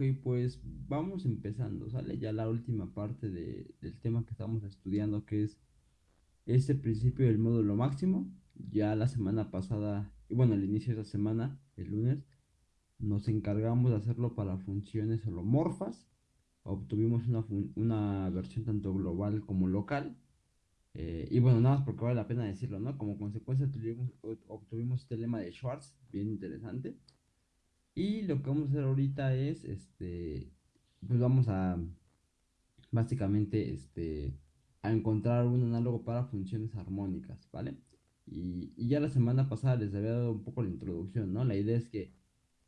Ok, pues vamos empezando, ¿sale? Ya la última parte de- del tema que estamos estudiando, que es este principio del módulo máximo. Ya la semana pasada, y bueno, al inicio de esta semana, el lunes, nos encargamos de hacerlo para funciones holomorfas. Obtuvimos una, una versión tanto global como local. Eh, y bueno, nada más porque vale la pena decirlo, ¿no? Como consecuencia tuvimos- obtuvimos este lema de Schwartz, bien interesante. Y lo que vamos a hacer ahorita es, este, pues vamos a, básicamente, este, a encontrar un análogo para funciones armónicas, ¿vale? Y, y ya la semana pasada les había dado un poco la introducción, ¿no? La idea es que,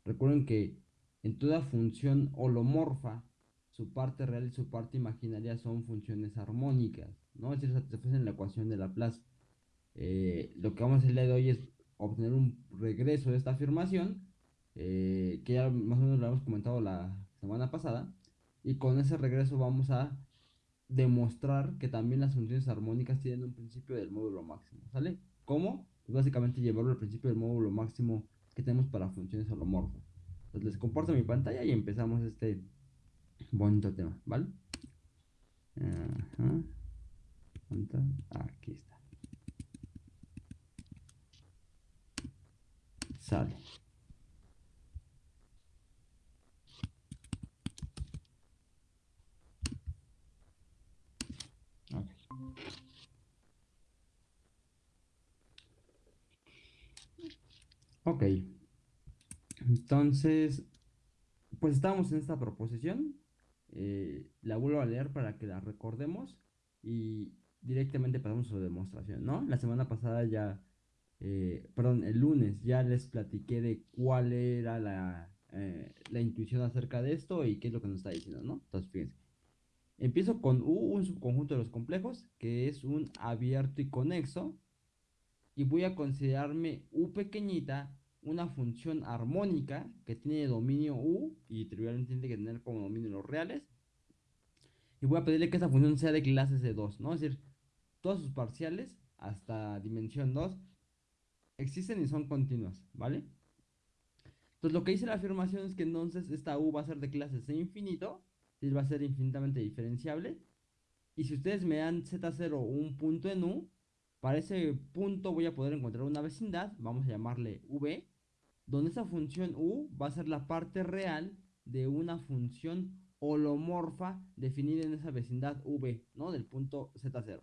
recuerden que en toda función holomorfa, su parte real y su parte imaginaria son funciones armónicas, ¿no? Es decir, satisfacen en la ecuación de Laplace. Eh, lo que vamos a hacer el día de hoy es obtener un regreso de esta afirmación eh, que ya más o menos lo hemos comentado la semana pasada, y con ese regreso vamos a demostrar que también las funciones armónicas tienen un principio del módulo máximo, ¿sale? ¿Cómo? Pues básicamente llevarlo al principio del módulo máximo que tenemos para funciones holomorfas. Entonces les comparto mi pantalla y empezamos este bonito tema, ¿vale? Aquí está. Sale. Ok. Entonces, pues estamos en esta proposición. eh, la vuelvo a leer para que la recordemos y directamente pasamos a su demostración, ¿no? La semana pasada ya, eh, perdón, el lunes ya les platiqué de cuál era la, eh, la intuición acerca de esto y qué es lo que nos está diciendo, ¿no? Entonces, fíjense. Empiezo con U, un subconjunto de los complejos, que es un abierto y conexo. Y voy a considerarme U pequeñita una función armónica que tiene dominio U y trivialmente tiene que tener como dominio los reales. Y voy a pedirle que esa función sea de clases de 2, ¿no? Es decir, todas sus parciales hasta dimensión 2 existen y son continuas, ¿vale? Entonces lo que dice la afirmación es que entonces esta U va a ser de clases de infinito, es va a ser infinitamente diferenciable. Y si ustedes me dan Z0 un punto en U, para ese punto voy a poder encontrar una vecindad, vamos a llamarle V, donde esa función U va a ser la parte real de una función holomorfa definida en esa vecindad V, ¿no? Del punto Z0.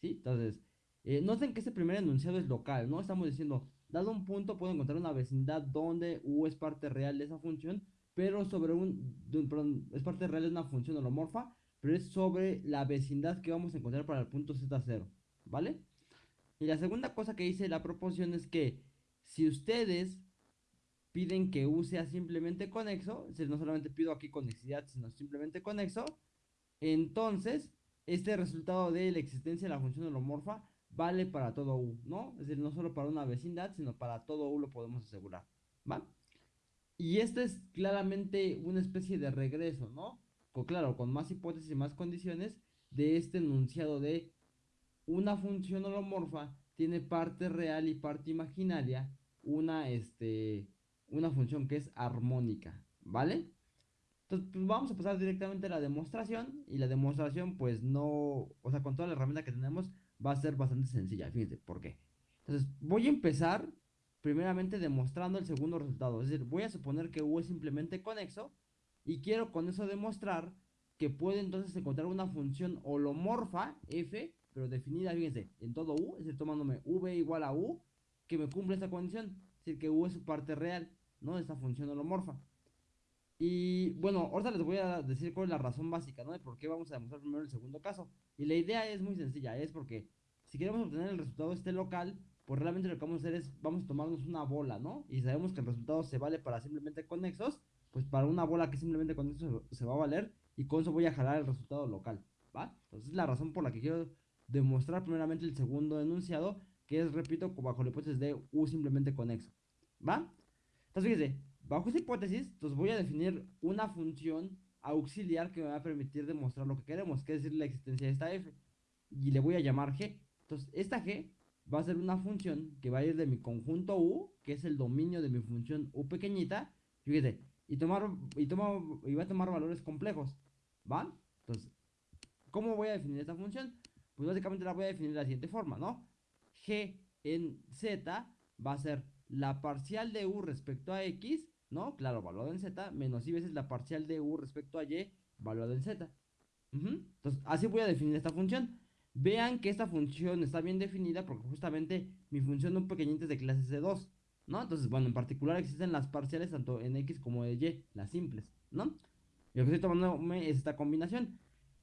¿Sí? Entonces, eh, noten que ese primer enunciado es local, ¿no? Estamos diciendo, dado un punto puedo encontrar una vecindad donde U es parte real de esa función, pero sobre un, perdón, es parte real de una función holomorfa, pero es sobre la vecindad que vamos a encontrar para el punto Z0, ¿vale? Y la segunda cosa que dice la proposición es que si ustedes piden que U sea simplemente conexo, es decir, no solamente pido aquí conexidad, sino simplemente conexo, entonces este resultado de la existencia de la función holomorfa vale para todo U, ¿no? Es decir, no solo para una vecindad, sino para todo U lo podemos asegurar, ¿va? Y esta es claramente una especie de regreso, ¿no? Con, claro, con más hipótesis y más condiciones de este enunciado de una función holomorfa tiene parte real y parte imaginaria, una, este, una función que es armónica, ¿vale? Entonces, pues vamos a pasar directamente a la demostración y la demostración, pues no, o sea, con toda la herramienta que tenemos, va a ser bastante sencilla, fíjense, ¿por qué? Entonces, voy a empezar primeramente demostrando el segundo resultado, es decir, voy a suponer que U es simplemente conexo y quiero con eso demostrar que puedo entonces encontrar una función holomorfa, f, pero definida, fíjense, en todo U, es decir, tomándome V igual a U, que me cumple esta condición, es decir, que U es su parte real, ¿no? De esta función holomorfa. Y bueno, ahorita les voy a decir cuál es la razón básica, ¿no? De por qué vamos a demostrar primero el segundo caso. Y la idea es muy sencilla, es porque si queremos obtener el resultado este local, pues realmente lo que vamos a hacer es, vamos a tomarnos una bola, ¿no? Y sabemos que el resultado se vale para simplemente conexos, pues para una bola que simplemente conexo se, se va a valer, y con eso voy a jalar el resultado local, ¿va? Entonces es la razón por la que quiero demostrar primeramente el segundo enunciado, que es, repito, bajo la hipótesis de U simplemente conexo, ¿va? Entonces fíjense, bajo esa hipótesis, entonces voy a definir una función auxiliar que me va a permitir demostrar lo que queremos, que es decir, la existencia de esta f. Y le voy a llamar g. Entonces, esta g va a ser una función que va a ir de mi conjunto u, que es el dominio de mi función u pequeñita. Y tomar y toma y va a tomar valores complejos, ¿va? Entonces, ¿cómo voy a definir esta función? Pues básicamente la voy a definir de la siguiente forma, ¿no? G en Z va a ser la parcial de U respecto a X, ¿no? Claro, valuado en Z, menos Y veces la parcial de U respecto a Y, valuado en Z. Entonces, así voy a definir esta función. Vean que esta función está bien definida porque justamente mi función un pequeñito es de clase C2, ¿no? Entonces, bueno, en particular existen las parciales tanto en X como en Y, las simples, ¿no? Y lo que estoy tomando es esta combinación.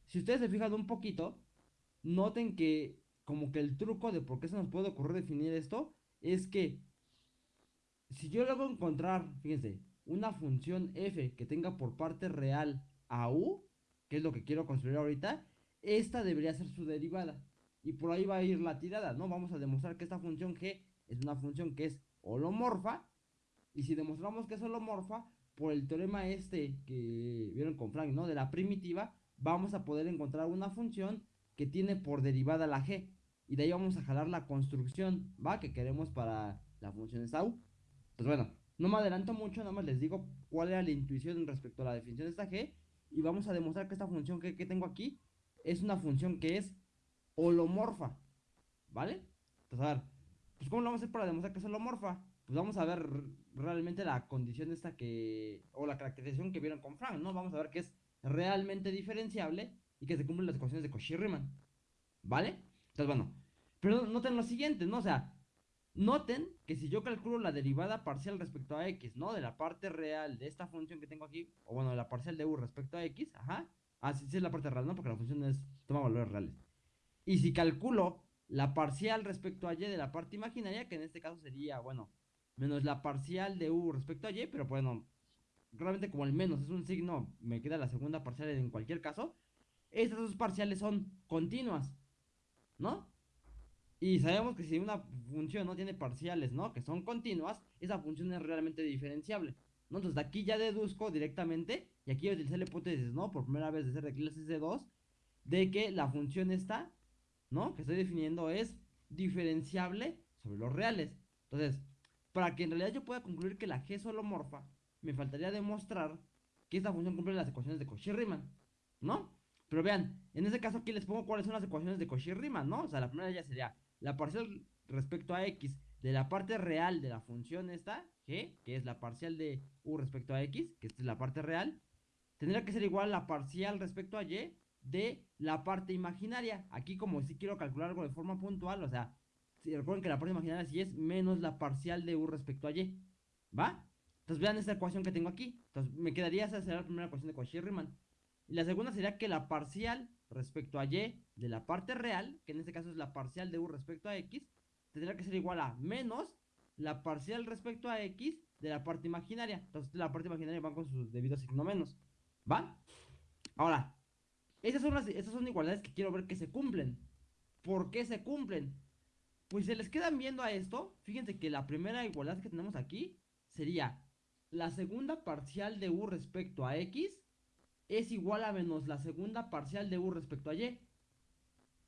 Si ustedes se fijan un poquito, noten que como que el truco de por qué se nos puede ocurrir definir esto es que si yo luego encontrar, fíjense, una función f que tenga por parte real a u, que es lo que quiero construir ahorita, esta debería ser su derivada. Y por ahí va a ir la tirada, ¿no? Vamos a demostrar que esta función g es una función que es holomorfa. Y si demostramos que es holomorfa, por el teorema este que vieron con Frank, ¿no? De la primitiva, vamos a poder encontrar una función que tiene por derivada la g. Y de ahí vamos a jalar la construcción, ¿va? Que queremos para la función esta u. Pues bueno, no me adelanto mucho, nada más les digo cuál era la intuición respecto a la definición de esta g. Y vamos a demostrar que esta función que, que tengo aquí es una función que es holomorfa. ¿Vale? Entonces, a ver, pues ¿cómo lo vamos a hacer para demostrar que es holomorfa? Pues vamos a ver realmente la condición esta que, o la caracterización que vieron con Frank, ¿no? Vamos a ver que es realmente diferenciable y que se cumplen las ecuaciones de Cauchy-Riemann. ¿Vale? Entonces, bueno, pero noten lo siguiente, ¿no? O sea, noten que si yo calculo la derivada parcial respecto a x, ¿no? De la parte real de esta función que tengo aquí, o bueno, la parcial de u respecto a x, ajá. Ah, sí, es la parte real, ¿no? Porque la función es, toma valores reales. Y si calculo la parcial respecto a y de la parte imaginaria, que en este caso sería, bueno, menos la parcial de u respecto a y, pero bueno, realmente como el menos es un signo, me queda la segunda parcial en cualquier caso. Estas dos parciales son continuas, ¿no? Y sabemos que si una función no tiene parciales, ¿no? Que son continuas, esa función es realmente diferenciable, ¿no? Entonces de aquí ya deduzco directamente, y aquí voy a utilizar la hipótesis, ¿no? Por primera vez de ser de clases de 2, de que la función esta, ¿no? Que estoy definiendo es diferenciable sobre los reales. Entonces, para que en realidad yo pueda concluir que la G es holomorfa, me faltaría demostrar que esta función cumple las ecuaciones de Cauchy-Riemann, ¿no? Pero vean, en ese caso aquí les pongo cuáles son las ecuaciones de Cauchy-Riemann, ¿no? O sea, la primera ya sería la parcial respecto a x de la parte real de la función esta, g, que es la parcial de u respecto a x, que esta es la parte real, tendría que ser igual a la parcial respecto a y de la parte imaginaria. Aquí como si quiero calcular algo de forma puntual, o sea, si recuerden que la parte imaginaria sí es menos la parcial de u respecto a y, ¿va? Entonces vean esta ecuación que tengo aquí. Entonces me quedaría esa sería la primera ecuación de Cauchy-Riemann. Y la segunda sería que la parcial respecto a y de la parte real, que en este caso es la parcial de u respecto a x, tendrá que ser igual a menos la parcial respecto a x de la parte imaginaria. Entonces la parte imaginaria va con su debido signo menos. ¿Va? Ahora, esas son, las, esas son igualdades que quiero ver que se cumplen. ¿Por qué se cumplen? Pues se les quedan viendo a esto. Fíjense que la primera igualdad que tenemos aquí sería la segunda parcial de u respecto a x es igual a menos la segunda parcial de u respecto a y.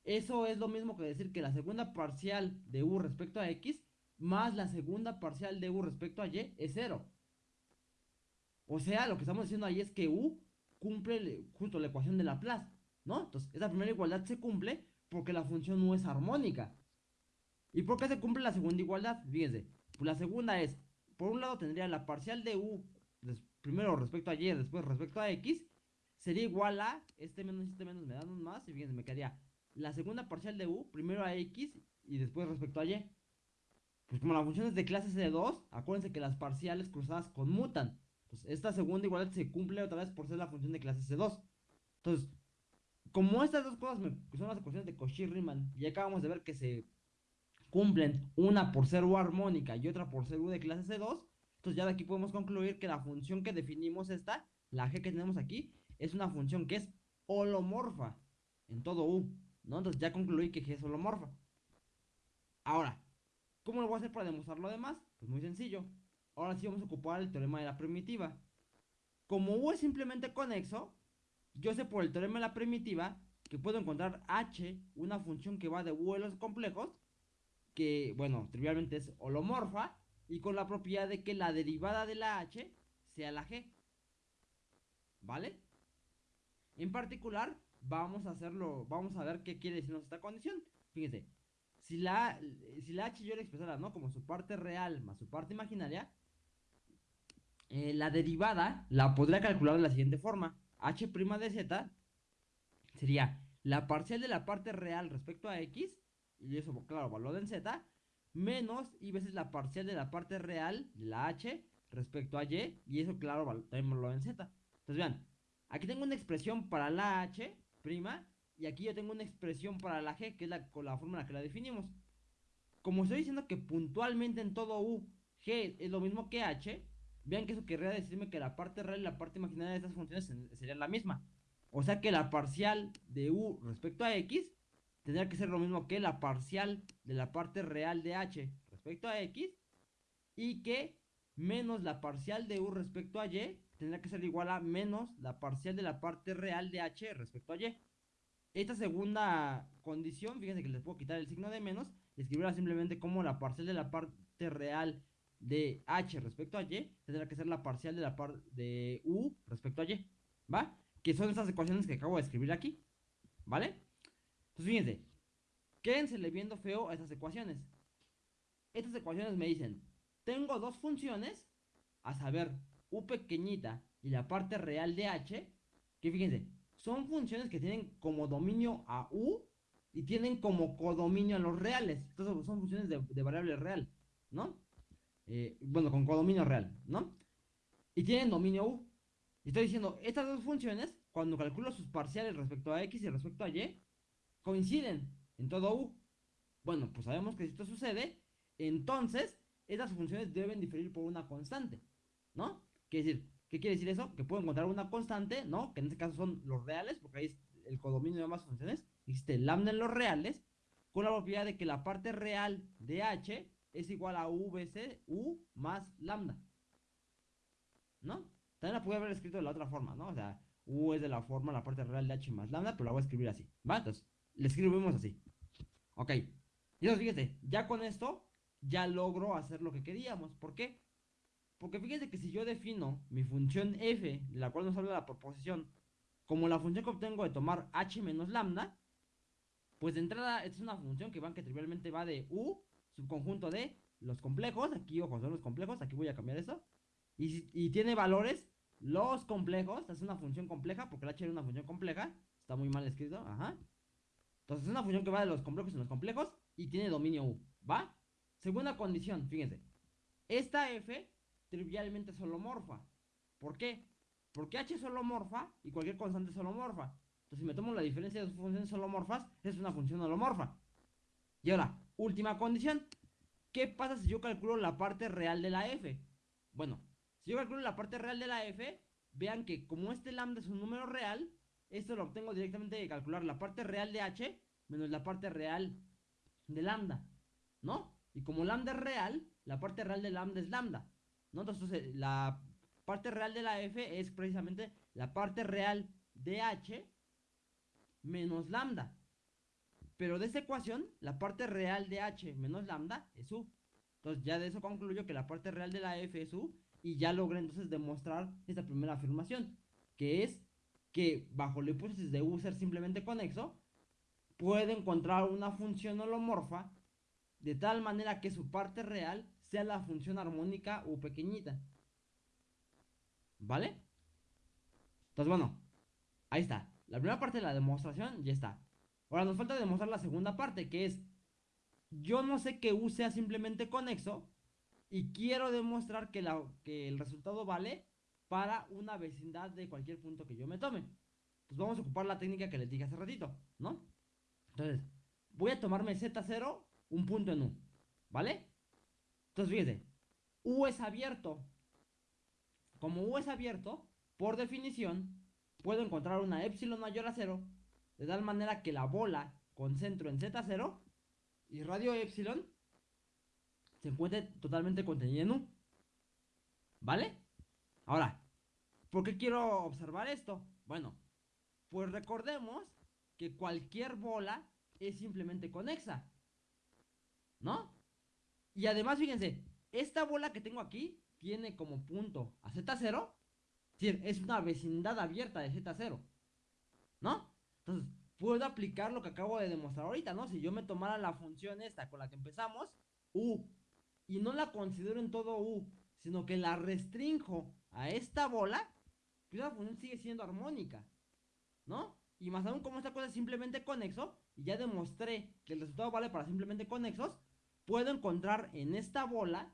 Eso es lo mismo que decir que la segunda parcial de u respecto a x más la segunda parcial de u respecto a y es cero. O sea, lo que estamos diciendo ahí es que u cumple justo la ecuación de Laplace, ¿no? Entonces, esa primera igualdad se cumple porque la función u es armónica. ¿Y por qué se cumple la segunda igualdad? Fíjense, pues la segunda es, por un lado tendría la parcial de u, primero respecto a y, después respecto a x, sería igual a, este menos este menos me dan un más, y fíjense, me quedaría la segunda parcial de u, primero a x y después respecto a y. Pues como la función es de clase C2, acuérdense que las parciales cruzadas conmutan. Pues esta segunda igualdad se cumple otra vez por ser la función de clase C2. Entonces, como estas dos cosas son las ecuaciones de Cauchy-Riemann, y acabamos de ver que se cumplen una por ser u armónica y otra por ser u de clase C2, entonces ya de aquí podemos concluir que la función que definimos esta, la g que tenemos aquí, es una función que es holomorfa en todo U, ¿no? Entonces ya concluí que G es holomorfa. Ahora, ¿cómo lo voy a hacer para demostrar lo demás? Pues muy sencillo. Ahora sí vamos a ocupar el teorema de la primitiva. Como U es simplemente conexo, yo sé por el teorema de la primitiva que puedo encontrar H, una función que va de U los complejos, que, bueno, trivialmente es holomorfa, y con la propiedad de que la derivada de la H sea la G. ¿vale? En particular, vamos a hacerlo, vamos a ver qué quiere decirnos esta condición. Fíjense, si la, si la h yo la expresara, ¿no? Como su parte real más su parte imaginaria, eh, la derivada la podría calcular de la siguiente forma. h' de z sería la parcial de la parte real respecto a x, y eso, claro, valor en z, menos y veces la parcial de la parte real de la h respecto a y, y eso, claro, también valor en z. Entonces, vean, aquí tengo una expresión para la h' y aquí yo tengo una expresión para la g, que es la, en la que la definimos. Como estoy diciendo que puntualmente en todo u, g es lo mismo que h, vean que eso querría decirme que la parte real y la parte imaginaria de estas funciones serían la misma. O sea que la parcial de u respecto a x tendría que ser lo mismo que la parcial de la parte real de h respecto a x y que menos la parcial de u respecto a y tendrá que ser igual a menos la parcial de la parte real de h respecto a y. Esta segunda condición, fíjense que les puedo quitar el signo de menos escribirla simplemente como la parcial de la parte real de h respecto a y tendrá que ser la parcial de la parte de u respecto a y, ¿va? Que son estas ecuaciones que acabo de escribir aquí, ¿vale? Entonces fíjense, quédensele viendo feo a estas ecuaciones. Estas ecuaciones me dicen, tengo dos funciones, a saber, u pequeñita y la parte real de h, que fíjense, son funciones que tienen como dominio a u y tienen como codominio a los reales. Entonces son funciones de, variable real, ¿no? Eh, bueno, con codominio real, ¿no? Y tienen dominio U. Y estoy diciendo, estas dos funciones, cuando calculo sus parciales respecto a X y respecto a Y, coinciden en todo U. Bueno, pues sabemos que si esto sucede, entonces estas funciones deben diferir por una constante, ¿no? Quiere decir, ¿qué quiere decir eso? Que puedo encontrar una constante, ¿no? Que en este caso son los reales, porque ahí es el codominio de ambas funciones. Existe lambda en los reales, con la propiedad de que la parte real de H es igual a VC, U más lambda. ¿No? También la pude haber escrito de la otra forma, ¿no? O sea, U es de la forma, la parte real de H más lambda, pero la voy a escribir así. ¿Va? Entonces, le escribimos así. Ok. Y entonces, fíjense, ya con esto, ya logro hacer lo que queríamos. ¿Por qué? Porque fíjense que si yo defino mi función f, de la cual nos habla la proposición, como la función que obtengo de tomar h menos lambda, pues de entrada es una función que, van, que trivialmente va de u subconjunto de los complejos, aquí ojo, son los complejos, aquí voy a cambiar eso, y, tiene valores, los complejos, es una función compleja, porque la h es una función compleja, está muy mal escrito, ajá. Entonces es una función que va de los complejos en los complejos y tiene dominio u, ¿va? Segunda condición, fíjense, esta f trivialmente es holomorfa, ¿por qué? Porque h es holomorfa y cualquier constante es holomorfa. Entonces si me tomo la diferencia de dos funciones holomorfas, es una función holomorfa. Y ahora, última condición. ¿Qué pasa si yo calculo la parte real de la f? Bueno, si yo calculo la parte real de la f, vean que como este lambda es un número real, esto lo obtengo directamente de calcular la parte real de h menos la parte real de lambda, ¿no? Y como lambda es real, la parte real de lambda es lambda, ¿no? Entonces la parte real de la f es precisamente la parte real de h menos lambda. Pero de esta ecuación, la parte real de h menos lambda es u. Entonces ya de eso concluyo que la parte real de la f es u. Y ya logré entonces demostrar esta primera afirmación. Que es que bajo la hipótesis de u ser simplemente conexo, puede encontrar una función holomorfa de tal manera que su parte real sea la función armónica u pequeñita. ¿Vale? Entonces bueno, ahí está. La primera parte de la demostración ya está. Ahora nos falta demostrar la segunda parte, que es, yo no sé que U sea simplemente conexo y quiero demostrar que, la, que el resultado vale para una vecindad de cualquier punto que yo me tome. Pues vamos a ocupar la técnica que les dije hace ratito, ¿no? Entonces, voy a tomarme Z0, un punto en U, ¿vale? Entonces, fíjense, U es abierto. Como U es abierto, por definición, puedo encontrar una epsilon mayor a 0 de tal manera que la bola con centro en Z0 y radio epsilon se encuentre totalmente contenida en U. ¿Vale? Ahora, ¿por qué quiero observar esto? Bueno, pues recordemos que cualquier bola es simplemente conexa. ¿No? Y además, fíjense, esta bola que tengo aquí tiene como punto a Z0 decir, es una vecindad abierta de Z0. ¿No? Entonces, puedo aplicar lo que acabo de demostrar ahorita, ¿no? Si yo me tomara la función esta con la que empezamos, U, y no la considero en todo U, sino que la restrinjo a esta bola, pues la función sigue siendo armónica, ¿no? Y más aún como esta cosa es simplemente conexo, y ya demostré que el resultado vale para simplemente conexos, puedo encontrar en esta bola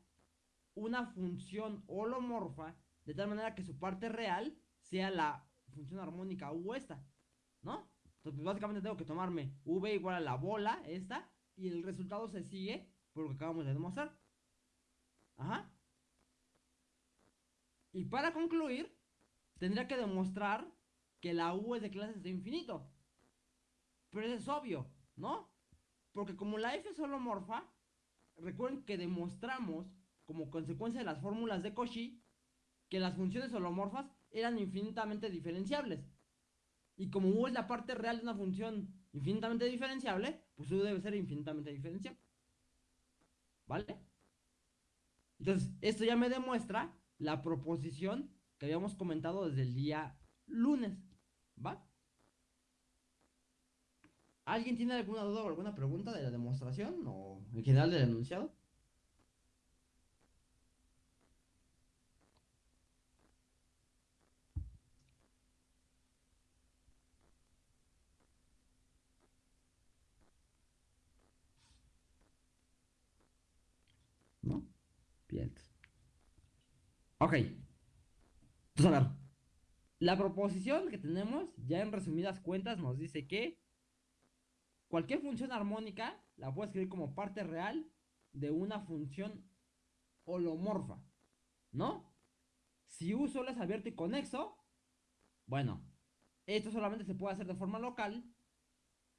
una función holomorfa de tal manera que su parte real sea la función armónica U esta, ¿no? Entonces, pues, básicamente tengo que tomarme V igual a la bola, esta, y el resultado se sigue por lo que acabamos de demostrar. Ajá. Y para concluir, tendría que demostrar que la U es de clases de infinito. Pero eso es obvio, ¿no? Porque como la F es holomorfa, recuerden que demostramos, como consecuencia de las fórmulas de Cauchy, que las funciones holomorfas eran infinitamente diferenciables. Y como U es la parte real de una función infinitamente diferenciable, pues U debe ser infinitamente diferenciable. ¿Vale? Entonces, esto ya me demuestra la proposición que habíamos comentado desde el día lunes. ¿Va? ¿Alguien tiene alguna duda o alguna pregunta de la demostración o en general del enunciado? ¿No? Bien. Ok. Entonces, a. La proposición que tenemos, ya en resumidas cuentas, nos dice que cualquier función armónica la puedo escribir como parte real de una función holomorfa. ¿No? Si U solo es abierto y conexo, bueno, esto solamente se puede hacer de forma local.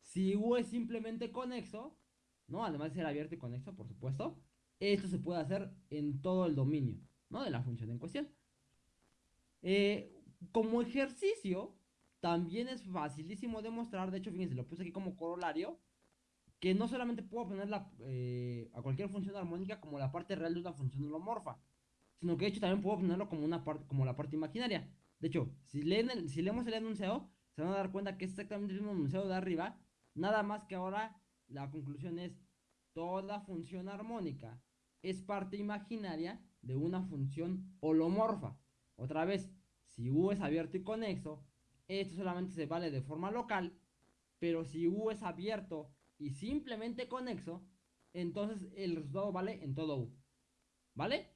Si U es simplemente conexo, ¿no? Además de ser abierto y conexo, por supuesto, esto se puede hacer en todo el dominio, ¿no? De la función en cuestión. Eh, como ejercicio, también es facilísimo demostrar, de hecho, fíjense, lo puse aquí como corolario, que no solamente puedo poner eh, a cualquier función armónica como la parte real de una función holomorfa, sino que de hecho también puedo ponerlo como, una parte, como la parte imaginaria. De hecho, si, si leemos el enunciado, se van a dar cuenta que es exactamente el mismo enunciado de arriba, nada más que ahora la conclusión es toda función armónica es parte imaginaria de una función holomorfa. Otra vez, si U es abierto y conexo, esto solamente se vale de forma local, pero si U es abierto y simplemente conexo, entonces el resultado vale en todo U. ¿Vale?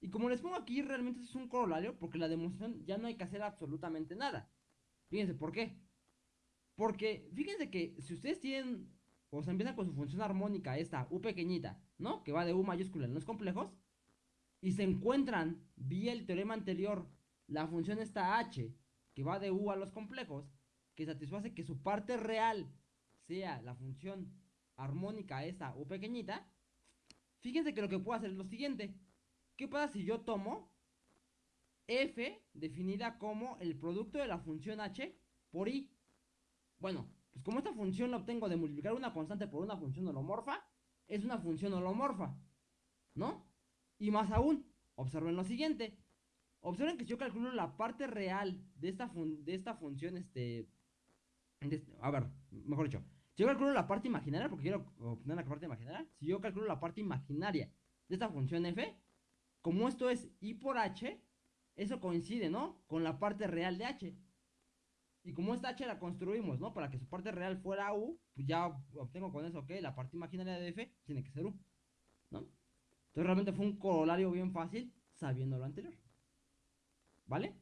Y como les pongo aquí, realmente es un corolario porque la demostración ya no hay que hacer absolutamente nada. Fíjense, ¿por qué? Porque fíjense que si ustedes tienen, o se empiezan con su función armónica, esta U pequeñita, ¿no? Que va de U mayúscula en los complejos, y se encuentran vía el teorema anterior la función esta h, que va de u a los complejos, que satisface que su parte real sea la función armónica esta u pequeñita, fíjense que lo que puedo hacer es lo siguiente. ¿Qué pasa si yo tomo f definida como el producto de la función h por i? Bueno, pues como esta función la obtengo de multiplicar una constante por una función holomorfa, es una función holomorfa, ¿no? Y más aún, observen lo siguiente. Observen que si yo calculo la parte real de esta, de esta función, este, este, A ver, mejor dicho. Si yo calculo la parte imaginaria, porque quiero obtener la parte imaginaria. Si yo calculo la parte imaginaria de esta función f, como esto es i por h, eso coincide, ¿no? Con la parte real de h. Y como esta h la construimos, ¿no? Para que su parte real fuera u, pues ya obtengo con eso que la parte imaginaria de f tiene que ser u. Entonces realmente fue un corolario bien fácil sabiendo lo anterior. ¿Vale?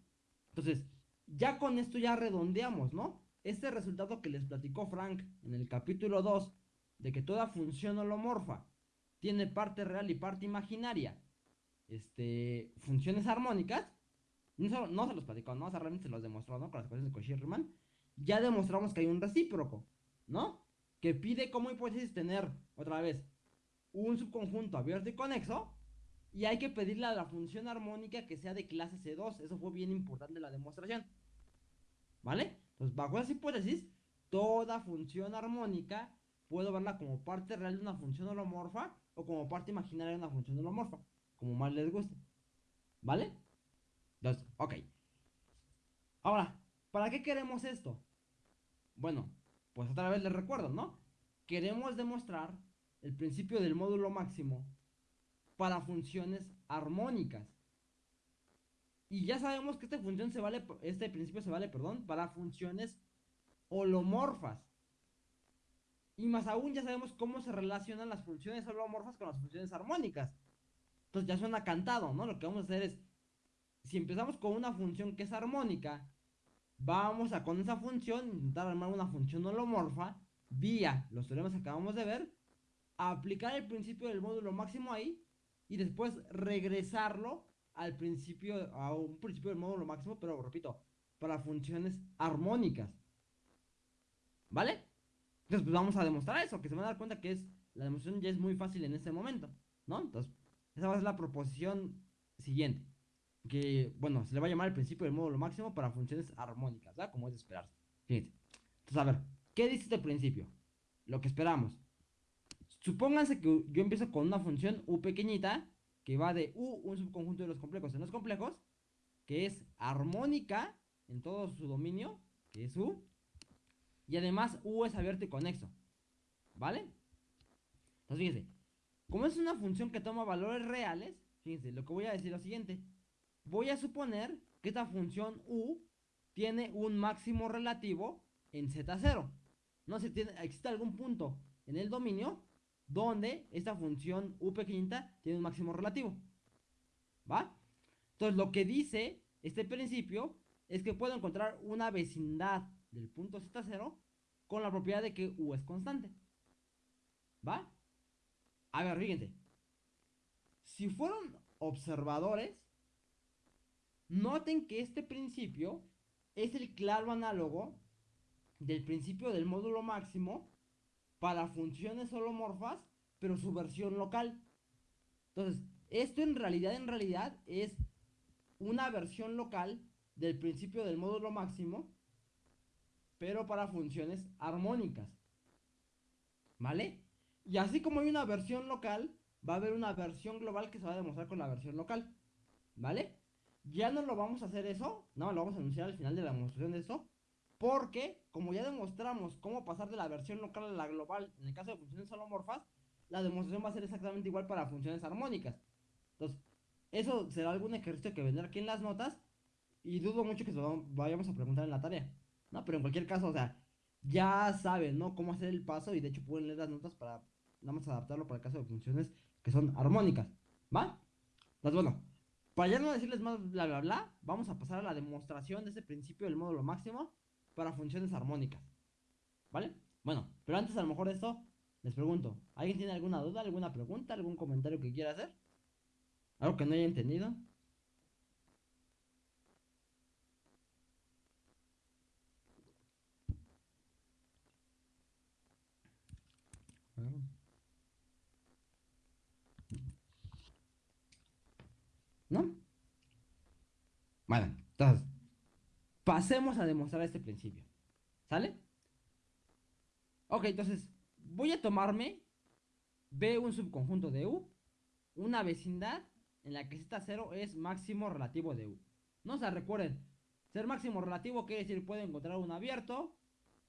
Entonces, ya con esto ya redondeamos, ¿no? Este resultado que les platicó Frank en el capítulo 2, de que toda función holomorfa tiene parte real y parte imaginaria, este, funciones armónicas, no, se los platicó, ¿no? O sea, realmente se los demostró, ¿no? Con las ecuaciones de Cauchy-Riemann. Ya demostramos que hay un recíproco, ¿no? Que pide como hipótesis tener, otra vez, un subconjunto abierto y conexo. Y hay que pedirle a la función armónica que sea de clase C2. Eso fue bien importante en la demostración. ¿Vale? Entonces, bajo esa hipótesis, toda función armónica puedo verla como parte real de una función holomorfa o como parte imaginaria de una función holomorfa. Como más les guste. ¿Vale? Entonces, ok. Ahora, ¿para qué queremos esto? Bueno, pues otra vez les recuerdo, ¿no? Queremos demostrar el principio del módulo máximo para funciones armónicas. Y ya sabemos que esta función se vale, este principio se vale, perdón, para funciones holomorfas. Y más aún ya sabemos cómo se relacionan las funciones holomorfas con las funciones armónicas. Entonces ya suena cantado, ¿no? Lo que vamos a hacer es, si empezamos con una función que es armónica, vamos a con esa función intentar armar una función holomorfa vía los teoremas que acabamos de ver, aplicar el principio del módulo máximo ahí y después regresarlo al principio, a un principio del módulo máximo, pero repito, para funciones armónicas. ¿Vale? Entonces, pues vamos a demostrar eso, que se van a dar cuenta que es la demostración ya es muy fácil en este momento, ¿no? Entonces, esa va a ser la proposición siguiente. Que, bueno, se le va a llamar el principio del módulo máximo para funciones armónicas, ¿verdad? Como es de esperarse. Fíjense. Entonces, a ver, ¿qué dice este principio? Lo que esperamos. Supónganse que yo empiezo con una función u pequeñita que va de u, un subconjunto de los complejos en los complejos, que es armónica en todo su dominio, que es u, y además u es abierto y conexo, ¿vale? Entonces, fíjense, como es una función que toma valores reales, fíjense, lo que voy a decir es lo siguiente. Voy a suponer que esta función u tiene un máximo relativo en z0. No sé, tiene, existe algún punto en el dominio donde esta función u pequeñita tiene un máximo relativo. ¿Va? Entonces, lo que dice este principio es que puedo encontrar una vecindad del punto z0 con la propiedad de que u es constante. ¿Va? A ver, fíjense. Si fueron observadores, noten que este principio es el claro análogo del principio del módulo máximo para funciones holomorfas, pero su versión local. Entonces, esto en realidad, en realidad es una versión local del principio del módulo máximo, pero para funciones armónicas. ¿Vale? Y así como hay una versión local, va a haber una versión global que se va a demostrar con la versión local. ¿Vale? Ya no lo vamos a hacer eso, no, lo vamos a anunciar al final de la demostración de eso. Porque, como ya demostramos cómo pasar de la versión local a la global en el caso de funciones holomorfas, la demostración va a ser exactamente igual para funciones armónicas. Entonces, eso será algún ejercicio que vendrá aquí en las notas. Y dudo mucho que se lo vayamos a preguntar en la tarea. No, pero en cualquier caso, o sea, ya saben, ¿no? Cómo hacer el paso y de hecho pueden leer las notas para nada más adaptarlo para el caso de funciones que son armónicas, ¿va? Pues bueno, para ya no decirles más bla bla bla, vamos a pasar a la demostración de ese principio del módulo máximo para funciones armónicas, ¿vale? Bueno, pero antes a lo mejor de esto, les pregunto, ¿alguien tiene alguna duda, alguna pregunta, algún comentario que quiera hacer? ¿Algo que no haya entendido? ¿No? Bueno, entonces, pasemos a demostrar este principio. ¿Sale? Ok, entonces, voy a tomarme B un subconjunto de U, una vecindad en la que Z0 es máximo relativo de U. No se recuerden, ser máximo relativo quiere decir puedo encontrar un abierto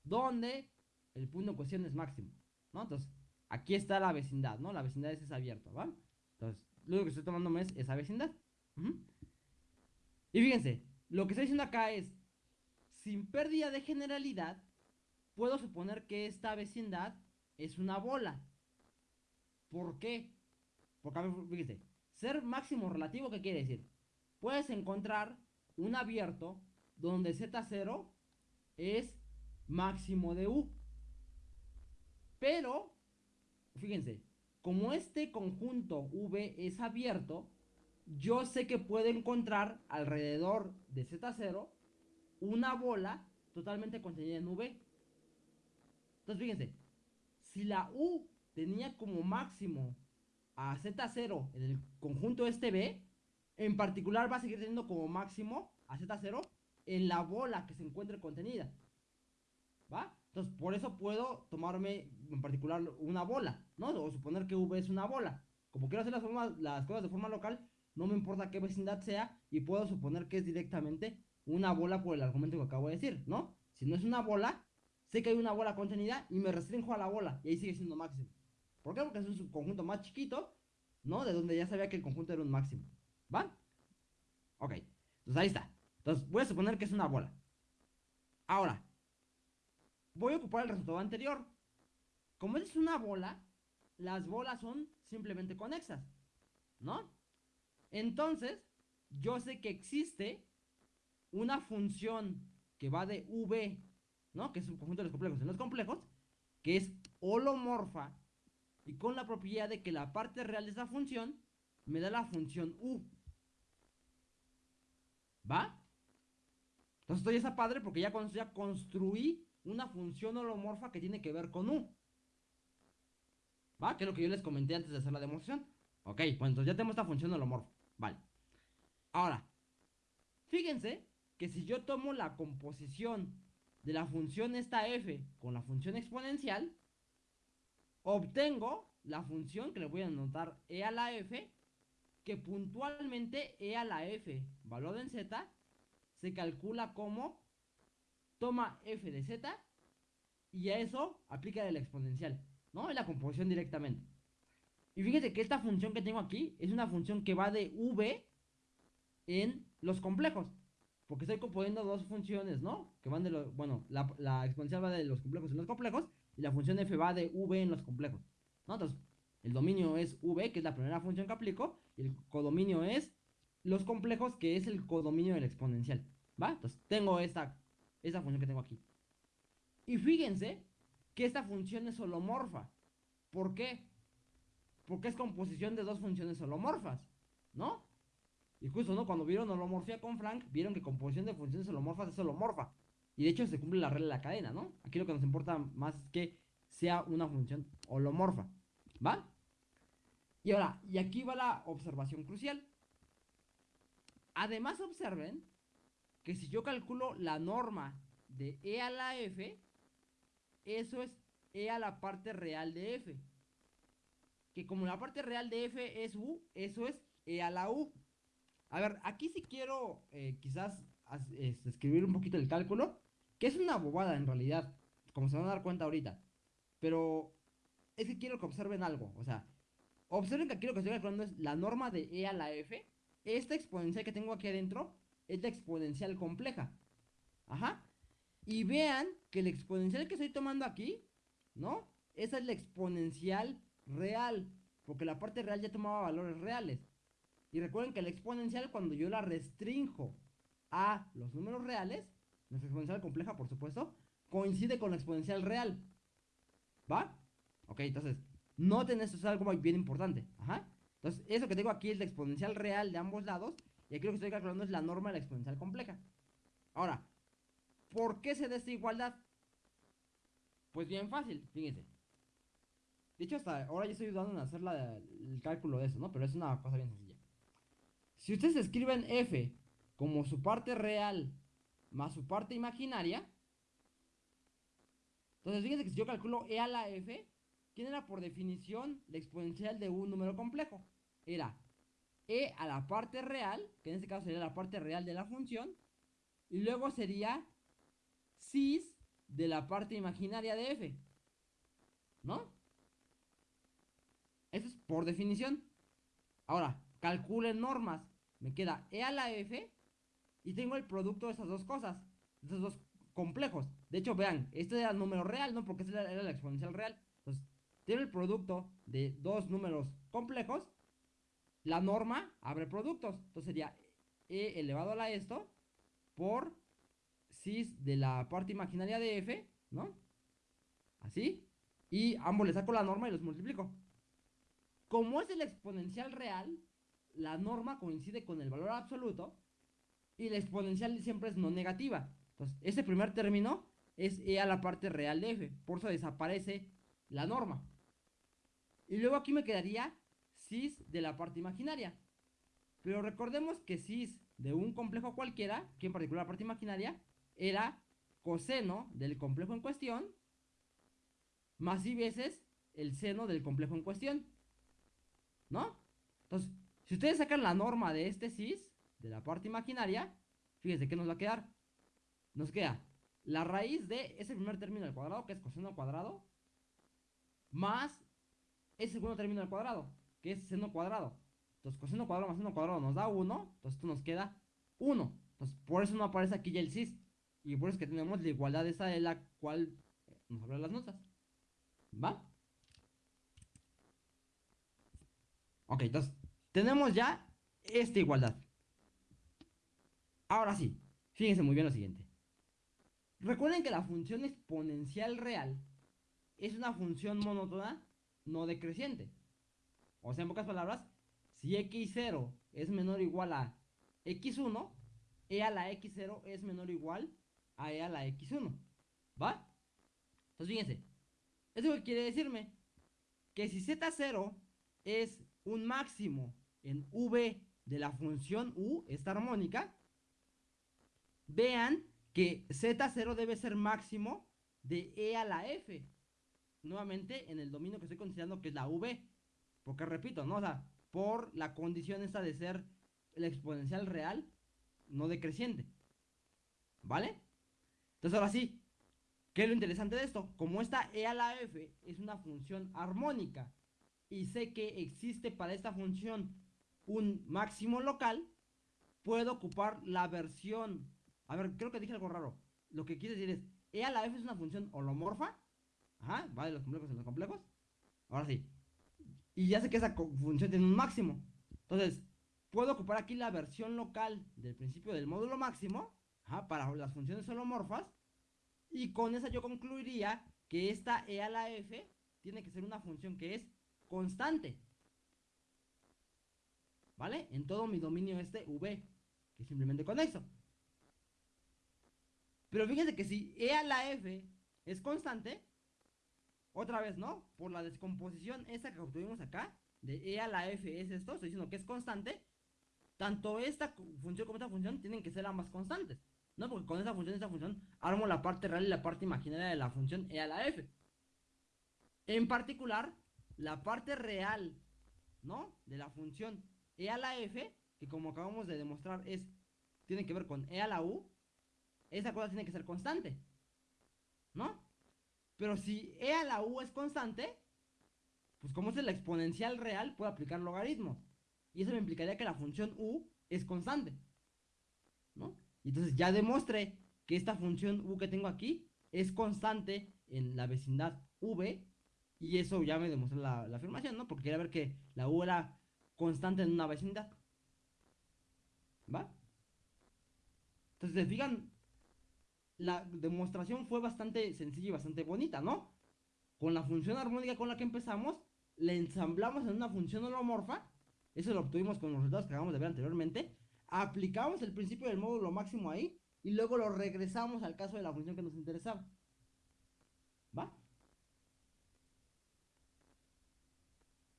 donde el punto en cuestión es máximo, ¿no? Entonces, aquí está la vecindad, ¿no? La vecindad es ese abierto, ¿va? Entonces, lo único que estoy tomando es esa vecindad. Y fíjense, lo que estoy diciendo acá es, sin pérdida de generalidad, puedo suponer que esta vecindad es una bola. ¿Por qué? Porque, a ser máximo relativo, ¿qué quiere decir? Puedes encontrar un abierto donde Z0 es máximo de U. Pero, fíjense, como este conjunto V es abierto, yo sé que puedo encontrar alrededor de Z0 una bola totalmente contenida en V. Entonces, fíjense, si la U tenía como máximo a Z0 en el conjunto este B, en particular va a seguir teniendo como máximo a Z0 en la bola que se encuentre contenida. ¿Va? Entonces, por eso puedo tomarme en particular una bola, ¿no? O suponer que V es una bola. Como quiero hacer las, las cosas de forma local, no me importa qué vecindad sea y puedo suponer que es directamente una bola por el argumento que acabo de decir, ¿no? Si no es una bola, sé que hay una bola contenida y me restringo a la bola y ahí sigue siendo máximo. ¿Por qué? Porque es un subconjunto más chiquito, ¿no? De donde ya sabía que el conjunto era un máximo. ¿Va? Ok. Entonces ahí está. Entonces voy a suponer que es una bola. Ahora, voy a ocupar el resultado anterior. Como es una bola, las bolas son simplemente conexas, ¿no? Entonces, yo sé que existe una función que va de V, ¿no? Que es un conjunto de los complejos en los complejos, que es holomorfa y con la propiedad de que la parte real de esa función me da la función U. ¿Va? Entonces estoy esa padre porque ya, ya construí una función holomorfa que tiene que ver con U. ¿Va? Que es lo que yo les comenté antes de hacer la demostración. Ok, pues entonces ya tenemos esta función holomorfa. Vale. Ahora, fíjense que si yo tomo la composición de la función esta f con la función exponencial, obtengo la función que le voy a anotar e a la f, que puntualmente e a la f, valor en z, se calcula como toma f de z y a eso aplica el exponencial, ¿no? Es la composición directamente. Y fíjate que esta función que tengo aquí es una función que va de v en los complejos. Porque estoy componiendo dos funciones, ¿no? Que van de los. Bueno, la, exponencial va de los complejos en los complejos. Y la función f va de v en los complejos. ¿no? Entonces, el dominio es v, que es la primera función que aplico. Y el codominio es los complejos, que es el codominio del exponencial. ¿Va? Entonces, tengo esta, esta función que tengo aquí. Y fíjense que esta función es holomorfa. ¿Por qué? Porque es composición de dos funciones holomorfas. ¿No? Y justo, ¿no? Cuando vieron holomorfía con Frank, vieron que composición de funciones holomorfas es holomorfa. Y de hecho se cumple la regla de la cadena, ¿no? Aquí lo que nos importa más es que sea una función holomorfa. ¿Va? Y ahora, y aquí va la observación crucial. Además observen que si yo calculo la norma de E a la F, eso es E a la parte real de F. Que como la parte real de F es U, eso es E a la U. A ver, aquí sí quiero eh, quizás este, escribir un poquito el cálculo, que es una bobada en realidad, como se van a dar cuenta ahorita. Pero es que quiero que observen algo, o sea, observen que aquí lo que estoy calculando es la norma de E a la F. Esta exponencial que tengo aquí adentro es la exponencial compleja. Ajá. Y vean que el exponencial que estoy tomando aquí, ¿no? Esa es la exponencial real, porque la parte real ya tomaba valores reales. Y recuerden que la exponencial, cuando yo la restringo a los números reales, nuestra exponencial compleja, por supuesto, coincide con la exponencial real. ¿Va? Ok, entonces, noten esto es algo bien importante. Ajá. Entonces, eso que tengo aquí es la exponencial real de ambos lados. Y aquí lo que estoy calculando es la norma de la exponencial compleja. Ahora, ¿por qué se da esta igualdad? Pues bien fácil, fíjense. De hecho, hasta ahora ya estoy ayudando en hacer el cálculo de eso, ¿no? Pero es una cosa bien sencilla. Si ustedes escriben f como su parte real más su parte imaginaria, entonces fíjense que si yo calculo e a la f, ¿quién era por definición la exponencial de un número complejo? Era e a la parte real, que en este caso sería la parte real de la función, y luego sería cis de la parte imaginaria de f. ¿No? Eso es por definición. Ahora, calculen normas me queda E a la F y tengo el producto de esas dos cosas, de esos dos complejos. De hecho, vean, este era el número real, ¿no? Porque este era la exponencial real. Entonces, tiene el producto de dos números complejos. La norma abre productos. Entonces sería E elevado a la esto por cis de la parte imaginaria de F, ¿no? Así. Y ambos le saco la norma y los multiplico. Como es el exponencial real, la norma coincide con el valor absoluto y la exponencial siempre es no negativa. Entonces, ese primer término es e a la parte real de f, por eso desaparece la norma. Y luego aquí me quedaría cis de la parte imaginaria. Pero recordemos que cis de un complejo cualquiera, que en particular la parte imaginaria, era coseno del complejo en cuestión, más y veces el seno del complejo en cuestión. ¿No? Entonces, si ustedes sacan la norma de este cis, de la parte imaginaria, fíjense qué nos va a quedar. Nos queda la raíz de ese primer término al cuadrado, que es coseno al cuadrado, más ese segundo término al cuadrado, que es seno cuadrado. Entonces, coseno cuadrado más seno cuadrado nos da 1, entonces esto nos queda 1. Entonces, por eso no aparece aquí ya el cis. Y por eso es que tenemos la igualdad esa de la cual nos hablan las notas. ¿Va? Ok, entonces, tenemos ya esta igualdad. Ahora sí, fíjense muy bien lo siguiente. Recuerden que la función exponencial real es una función monótona no decreciente. O sea, en pocas palabras, si x0 es menor o igual a x1, e a la x0 es menor o igual a e a la x1. ¿Va? Entonces, fíjense. ¿Eso quiere decirme? Que si z0 es un máximo en v de la función u, esta armónica, vean que z0 debe ser máximo de e a la f. Nuevamente en el dominio que estoy considerando que es la v. Porque repito, ¿no? O sea, por la condición esta de ser el exponencial real, no decreciente. ¿Vale? Entonces ahora sí, ¿qué es lo interesante de esto? Como esta e a la f es una función armónica y sé que existe para esta función un máximo local, puedo ocupar la versión a ver, creo que dije algo raro. Lo que quiere decir es, E a la F es una función holomorfa. Ajá, va de los complejos en los complejos. Ahora sí. Y ya sé que esa función tiene un máximo. Entonces, puedo ocupar aquí la versión local del principio del módulo máximo. Ajá, para las funciones holomorfas. Y con esa yo concluiría que esta E a la F tiene que ser una función que es constante. ¿Vale? En todo mi dominio este V, que simplemente conexo. Pero fíjense que si E a la F es constante, otra vez, ¿no? Por la descomposición esa que obtuvimos acá, de E a la F es esto, estoy diciendo que es constante, tanto esta función como esta función tienen que ser ambas constantes, ¿no? Porque con esta función y esta función armo la parte real y la parte imaginaria de la función E a la F. En particular, la parte real, ¿no? De la función E a la F, que como acabamos de demostrar es, tiene que ver con E a la U, esa cosa tiene que ser constante. ¿No? Pero si e a la u es constante, pues como es la exponencial real, puedo aplicar logaritmos. Y eso me implicaría que la función u es constante. ¿No? Y entonces ya demostré que esta función u que tengo aquí es constante en la vecindad v. Y eso ya me demostró la, la afirmación, ¿no? Porque quería ver que la u era constante en una vecindad. ¿Va? Entonces, ¿se fijan? la demostración fue bastante sencilla y bastante bonita, ¿no? Con la función armónica con la que empezamos, la ensamblamos en una función holomorfa, eso lo obtuvimos con los resultados que acabamos de ver anteriormente, aplicamos el principio del módulo máximo ahí, y luego lo regresamos al caso de la función que nos interesaba. ¿Va?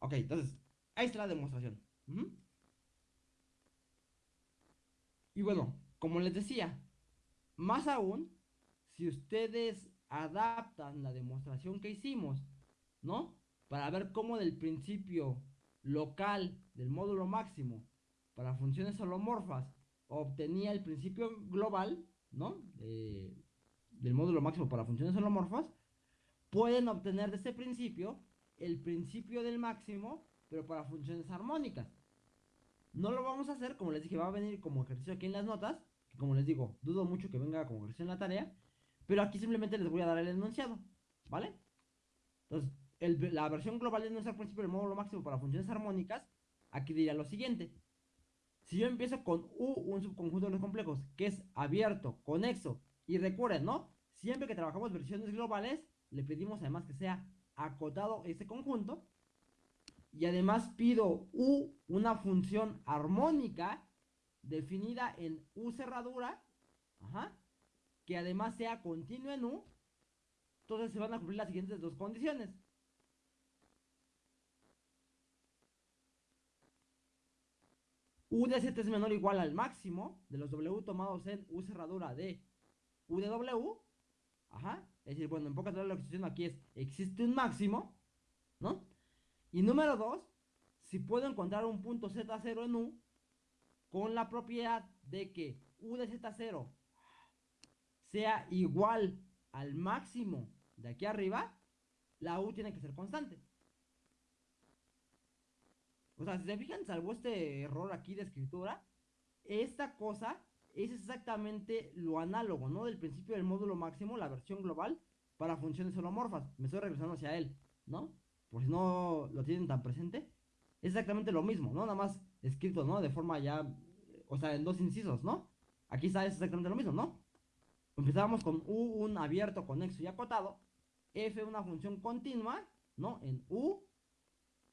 Ok, entonces, ahí está la demostración. Y bueno, como les decía, más aún, si ustedes adaptan la demostración que hicimos, ¿no? Para ver cómo del principio local del módulo máximo para funciones holomorfas obtenía el principio global, ¿no? del módulo máximo para funciones holomorfas, pueden obtener de ese principio el principio del máximo, pero para funciones armónicas. No lo vamos a hacer, como les dije, va a venir como ejercicio aquí en las notas, como les digo, dudo mucho que venga como versión la tarea, pero aquí simplemente les voy a dar el enunciado, ¿vale? Entonces, la versión global de nuestro principio del módulo máximo para funciones armónicas, aquí diría lo siguiente. Si yo empiezo con U, un subconjunto de los complejos, que es abierto, conexo, y recuerden, ¿no? Siempre que trabajamos versiones globales, le pedimos además que sea acotado ese conjunto. Y además pido U, una función armónica, definida en U cerradura, que además sea continua en U, entonces se van a cumplir las siguientes dos condiciones. U de Z es menor o igual al máximo de los W tomados en U cerradura de U de W. Ajá. Es decir, bueno, en pocas palabras lo que estoy diciendo aquí es, existe un máximo, ¿no? Y número dos, si puedo encontrar un punto Z0 en U, con la propiedad de que u de z0 sea igual al máximo de aquí arriba, la u tiene que ser constante. O sea, si se fijan, salvo este error aquí de escritura, esta cosa es exactamente lo análogo, ¿no? Del principio del módulo máximo, la versión global, para funciones holomorfas. Me estoy regresando hacia él, ¿no? Por si no lo tienen tan presente. Es exactamente lo mismo, ¿no? Nada más escrito, ¿no? De forma ya, o sea, en dos incisos, ¿no? Aquí está exactamente lo mismo, ¿no? Empezábamos con U, un abierto, conexo y acotado. F, una función continua, ¿no? En U.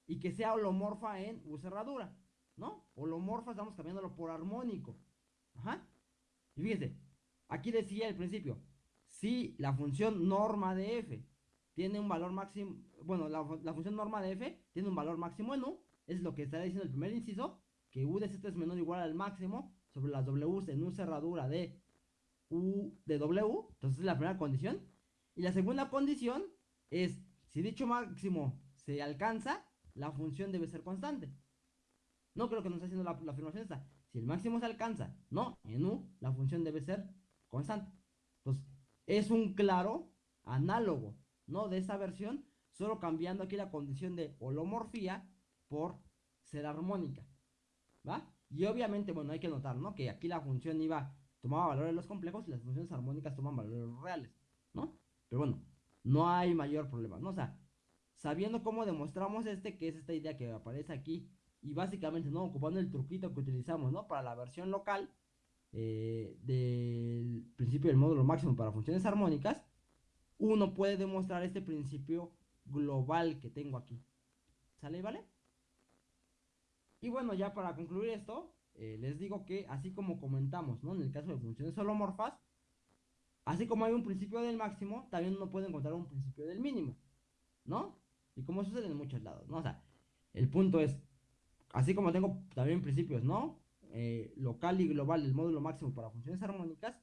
Y que sea holomorfa en U cerradura, ¿no? Holomorfa estamos cambiándolo por armónico. Ajá. Y fíjense, aquí decía al principio, si la función norma de f tiene un valor máximo, bueno, la, función norma de f tiene un valor máximo en u, es lo que está diciendo el primer inciso, que u de z es menor o igual al máximo sobre las w en u cerradura de u de w, entonces es la primera condición. Y la segunda condición es, si dicho máximo se alcanza, la función debe ser constante. No creo que nos esté haciendo la, la afirmación esta. Si el máximo se alcanza, no, en U, la función debe ser constante. Entonces, es un claro análogo, ¿no? De esta versión, solo cambiando aquí la condición de holomorfía por ser armónica, ¿va? Y obviamente, bueno, hay que notar, ¿no? Que aquí la función iba, tomaba valores los complejos y las funciones armónicas toman valores reales, ¿no? Pero bueno, no hay mayor problema, ¿no? O sea, sabiendo cómo demostramos este, que es esta idea que aparece aquí y básicamente, ¿no? Ocupando el truquito que utilizamos, ¿no? Para la versión local eh, del principio del módulo máximo para funciones armónicas, uno puede demostrar este principio global que tengo aquí. ¿Sale, vale? Y bueno, ya para concluir esto, eh, les digo que así como comentamos, ¿no? En el caso de funciones holomorfas, así como hay un principio del máximo, también uno puede encontrar un principio del mínimo, ¿no? Y como sucede en muchos lados, ¿no? O sea, el punto es, así como tengo también principios, ¿no? Eh, local y global del módulo máximo para funciones armónicas,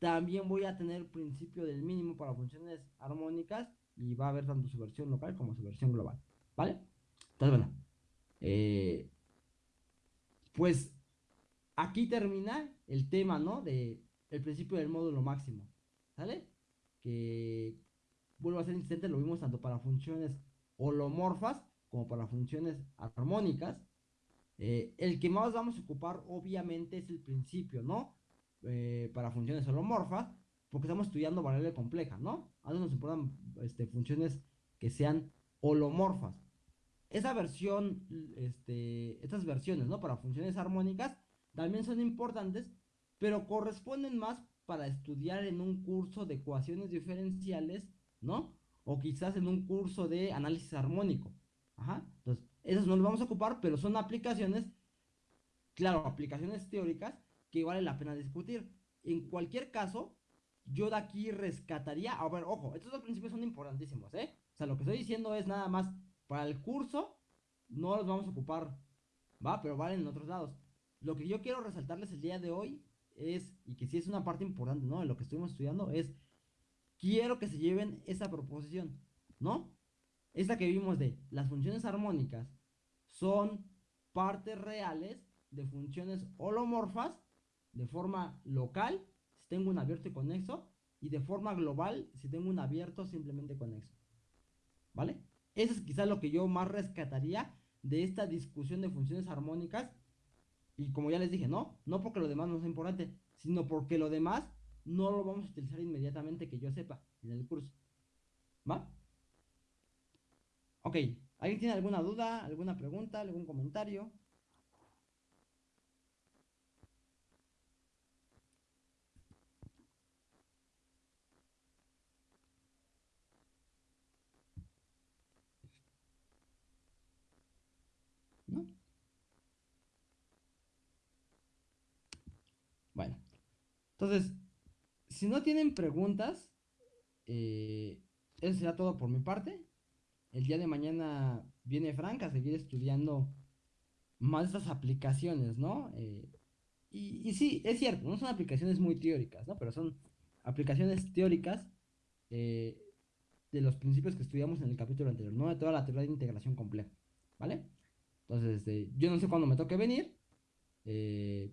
también voy a tener principio del mínimo para funciones armónicas y va a haber tanto su versión local como su versión global, ¿vale? Entonces, bueno, eh, pues aquí termina el tema, ¿no? De el principio del módulo máximo, ¿sale? Que vuelvo a ser insistente, lo vimos tanto para funciones holomorfas como para funciones armónicas eh, el que más vamos a ocupar obviamente es el principio, ¿no? Eh, para funciones holomorfas, porque estamos estudiando variable compleja, ¿no? A nos importan este, funciones que sean holomorfas. Esa versión, este, estas versiones, ¿no? Para funciones armónicas también son importantes, pero corresponden más para estudiar en un curso de ecuaciones diferenciales, ¿no? O quizás en un curso de análisis armónico. Ajá. Entonces, esas no las vamos a ocupar, pero son aplicaciones, claro, aplicaciones teóricas que vale la pena discutir. En cualquier caso, yo de aquí rescataría, a ver, ojo, estos dos principios son importantísimos, ¿eh? O sea, lo que estoy diciendo es nada más, para el curso no los vamos a ocupar, ¿va? Pero valen en otros lados. Lo que yo quiero resaltarles el día de hoy es, y que sí es una parte importante, ¿no? De lo que estuvimos estudiando, es, quiero que se lleven esa proposición, ¿no? Esta que vimos de las funciones armónicas son partes reales de funciones holomorfas de forma local, si tengo un abierto y conexo, y de forma global, si tengo un abierto simplemente conexo. ¿Vale? Eso es quizás lo que yo más rescataría de esta discusión de funciones armónicas. Y como ya les dije, no, no porque lo demás no sea importante, sino porque lo demás no lo vamos a utilizar inmediatamente que yo sepa en el curso. ¿Va? Ok, ¿alguien tiene alguna duda, alguna pregunta, algún comentario? ¿No? Bueno, entonces, si no tienen preguntas, eh, eso será todo por mi parte el día de mañana viene Frank a seguir estudiando más estas aplicaciones, ¿no? Eh, y, sí, es cierto, no son aplicaciones muy teóricas, ¿no? Pero son aplicaciones teóricas eh, de los principios que estudiamos en el capítulo anterior, ¿no? De toda la teoría de integración compleja, ¿vale? Entonces, este, yo no sé cuándo me toque venir, Eh,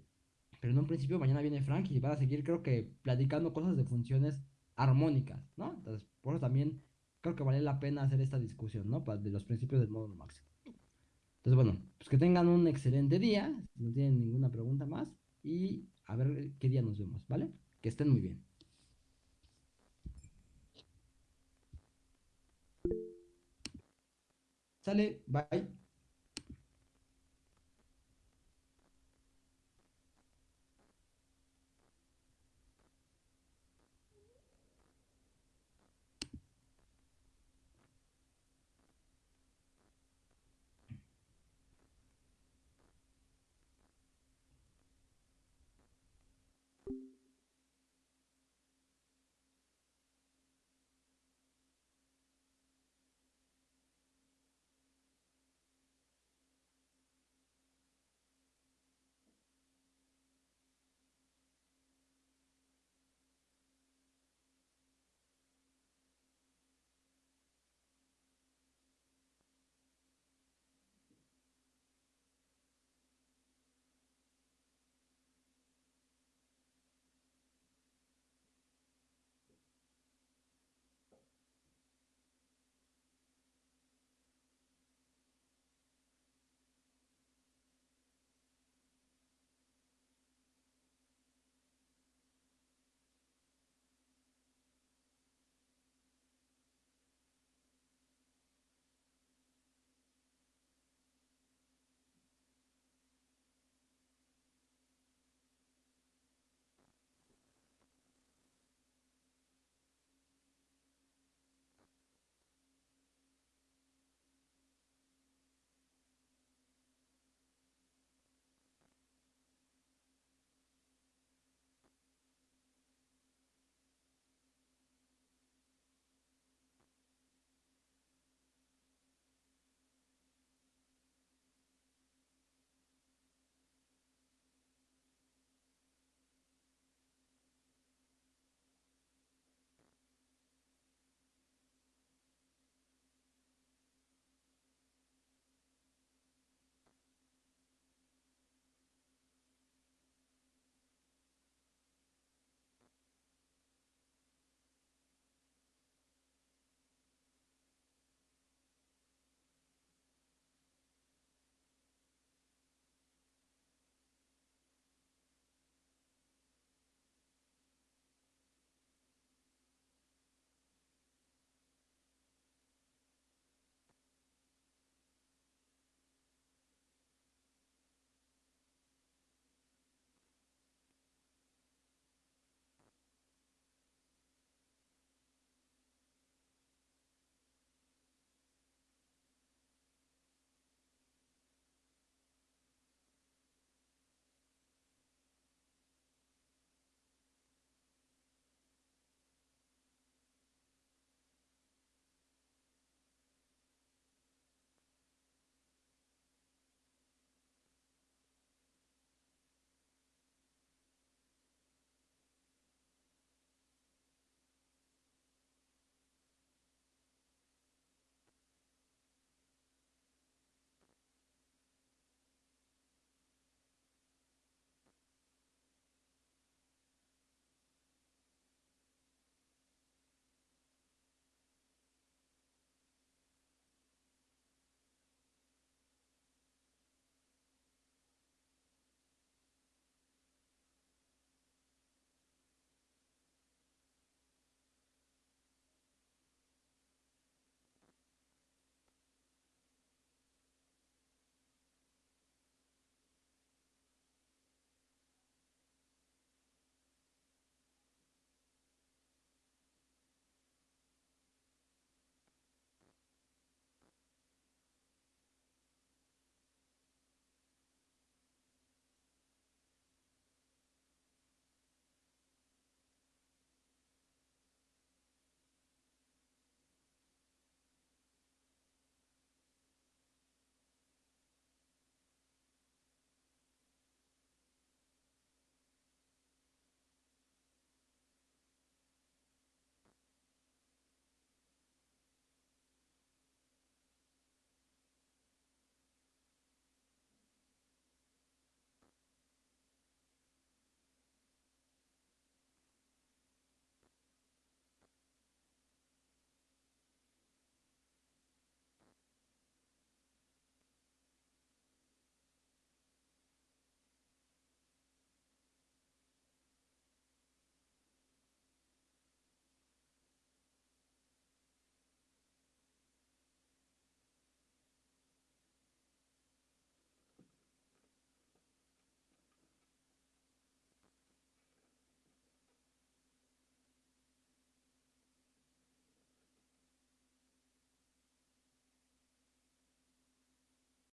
pero en un principio mañana viene Frank y van a seguir, creo que, platicando cosas de funciones armónicas, ¿no? Entonces, por eso también creo que vale la pena hacer esta discusión, ¿no? de los principios del módulo máximo. Entonces, bueno, pues que tengan un excelente día, si no tienen ninguna pregunta más, y a ver qué día nos vemos, ¿vale? Que estén muy bien. Sale, bye.